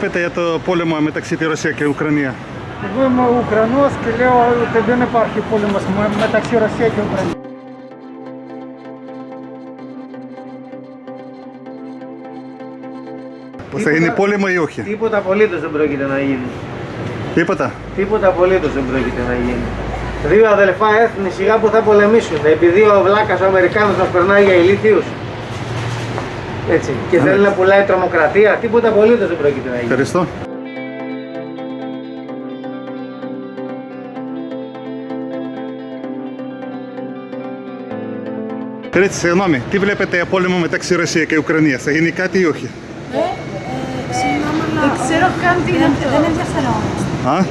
Πείτε για το πόλεμο μεταξύ τη Ρωσία και Ουκρανία. Εγώ είμαι Ουκρανός και λέω ότι δεν υπάρχει πόλεμος με- μεταξύ Ρωσία και Ουκρανία. Πως θα γίνει πόλεμο ή όχι. Τίποτα απολύτω δεν πρόκειται να γίνει. Τίποτα. Τίποτα απολύτω δεν πρόκειται να γίνει. Δύο αδελφά έθνη σιγά που θα πολεμήσουν επειδή ο βλάκα ο Αμερικάνο μα περνάει για ηλίθιου. Έτσι. Και θέλει να πουλάει τρομοκρατία. Τίποτα απολύτως δεν πρόκειται να γίνει. Ευχαριστώ. Πείτε, συγγνώμη, τι βλέπετε για πόλεμο μεταξύ Ρωσία και Ουκρανία, θα γίνει κάτι ή όχι; Δεν ξέρω καν τι είναι αυτό. Δεν ενδιαφερόμαστε. Α,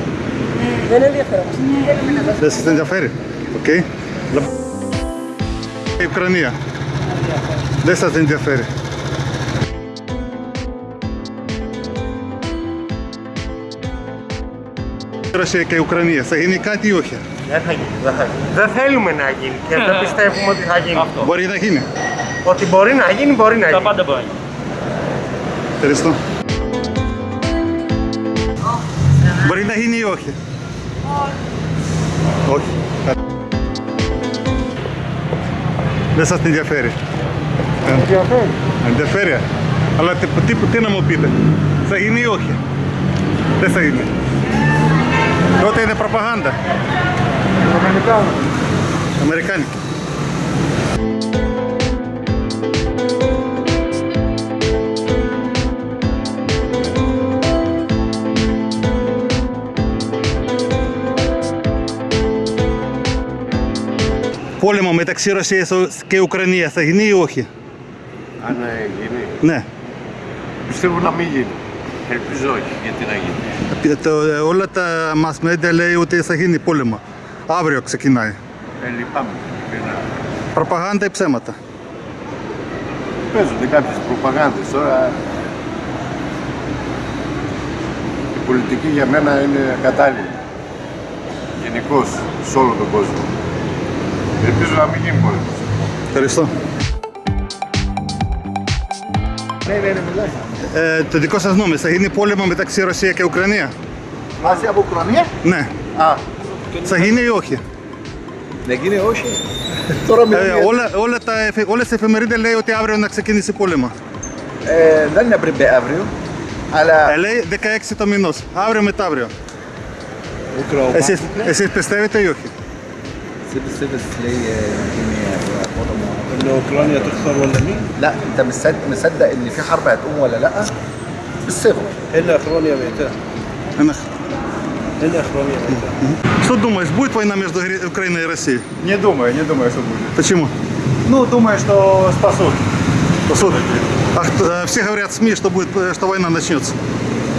Δεν ενδιαφερόμαστε. δεν σας ενδιαφέρει; Οκ. Η Ουκρανία. Δεν σας ενδιαφέρει; Ρωσία και Ουκρανία, θα γίνει κάτι ή όχι; Δεν θα γίνει. Δεν, θα γίνει. δεν θέλουμε να γίνει και δεν πιστεύουμε ότι θα γίνει. Μπορεί να γίνει. Ότι μπορεί να γίνει, μπορεί να γίνει. πάντα μπορεί. Ευχαριστώ. Μπορεί να γίνει ή όχι; Όχι. Δεν σας ενδιαφέρει. Ε, Ενδιαφέρει. Ενδιαφέρει. Αλλά τι, τι, τι να μου πείτε; Θα γίνει ή όχι; Δεν θα γίνει. Τότε είναι προπαγάνδα. Αμερικάνος. Αμερικάνικη. Πόλεμο μεταξύ Ρωσίας και Ουκρανίας θα γίνει ή όχι; Αν ε, γίνει, Ναι. πιστεύω να μην γίνει. Ελπίζω όχι, γιατί να γίνει. Το, όλα τα mass media λέει ότι θα γίνει πόλεμο. Αύριο ξεκινάει. Ε, λυπάμαι. ειλικρινά. Προπαγάνδα ή ψέματα; Παίζονται κάποιες προπαγάνδες τώρα. Η πολιτική για μένα είναι κατάλληλη. Γενικώς σε όλο τον κόσμο. Ελπίζω να μην γίνει πόλεμος. Ευχαριστώ. Ναι, ναι, ναι, μιλάει. Ε, το δικό σας νόμο θα γίνει πόλεμο μεταξύ Ρωσία και Ουκρανία. Μαζί από Ουκρανία; Ναι. Α, Θα γίνει ή όχι; δεν γίνει όχι; Τώρα Ε, μιλάμε. όλα, όλα τα, εφε- όλες οι εφημερίδες λέει ότι αύριο να ξεκινήσει πόλεμο. Ε, δεν είναι πριν αύριο. Αλλά Ε, λέει 16 το μηνός. Αύριο μετά αύριο. Ουκρανία. Εσείς, εσείς πιστεύετε ή όχι; Εσύ πιστεύεις λέει είναι πόλεμο. ان اوكرانيا تخسر ولا مين؟ لا انت مصدق مصدق ان في حرب هتقوم ولا لا؟ بالصفر هنا اوكرانيا بقتها هنا Что думаешь, будет война между Украиной и Россией? Не думаю, не думаю, что будет. Почему? Ну, думаю, что спасут. Спасут? А кто, э, все говорят СМИ, что, будет, э, что война начнется.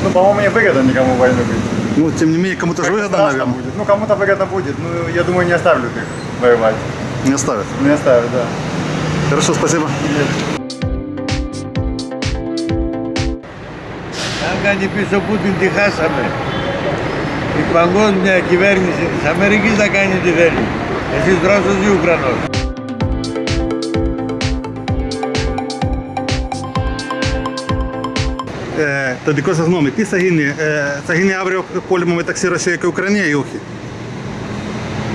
Ну, по-моему, не выгодно никому войну быть. Ну, тем не менее, кому-то же выгодно, наверное. Будет. Ну, кому-то выгодно будет. Ну, я думаю, не оставлю их воевать. Не оставят. Не оставят, да. Хорошо, спасибо. Αν κάνει πίσω Πούτιν τη χάσαμε. Η παγκόσμια κυβέρνηση της Αμερικής θα κάνει τι θέλει. Εσείς Ρώσος ή Ουκρανός. Ε, το δικό σας νόμο, τι θα γίνει, ε, θα γίνει αύριο πόλεμο μεταξύ Ρωσία και Ουκρανία ή όχι.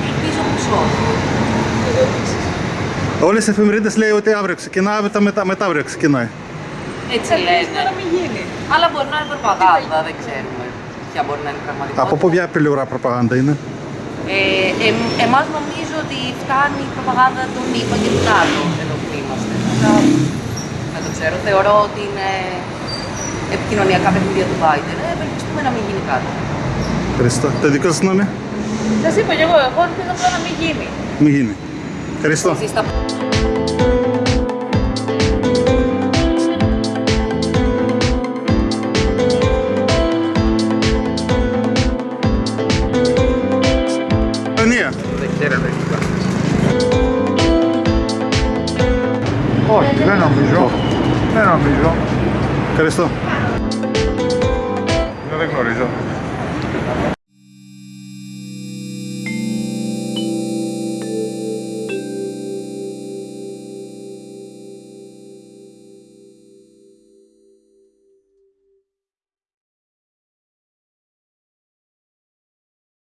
Ελπίζω πως όχι. Όλες οι εφημερίδες λέει ότι αύριο ξεκινάει, μετά, μετά, μετά αύριο ξεκινάει. Έτσι λένε. να μην γίνει. Αλλά μπορεί να είναι προπαγάνδα, δεν ξέρουμε ποια μπορεί να είναι η πραγματικότητα. Από ποια πλευρά προπαγάνδα είναι; Ε, εμ, εμάς νομίζω ότι φτάνει η προπαγάνδα των ΗΠΑ και του ΝΑΤΟ εδώ που είμαστε. Αλλά δεν το ξέρω. Θεωρώ ότι είναι επικοινωνιακά παιχνίδια του Biden. Ε, ευελπιστούμε να μην γίνει κάτι. Ευχαριστώ. Το δικό σας νόμο, Σας είπα και εγώ, εγώ ελπίζω απλά να μην γίνει. μη γίνει. Cristo. Si sta... Oggi lei non mi gioca, lei non mi gioca. Cristo? Non è glorioso.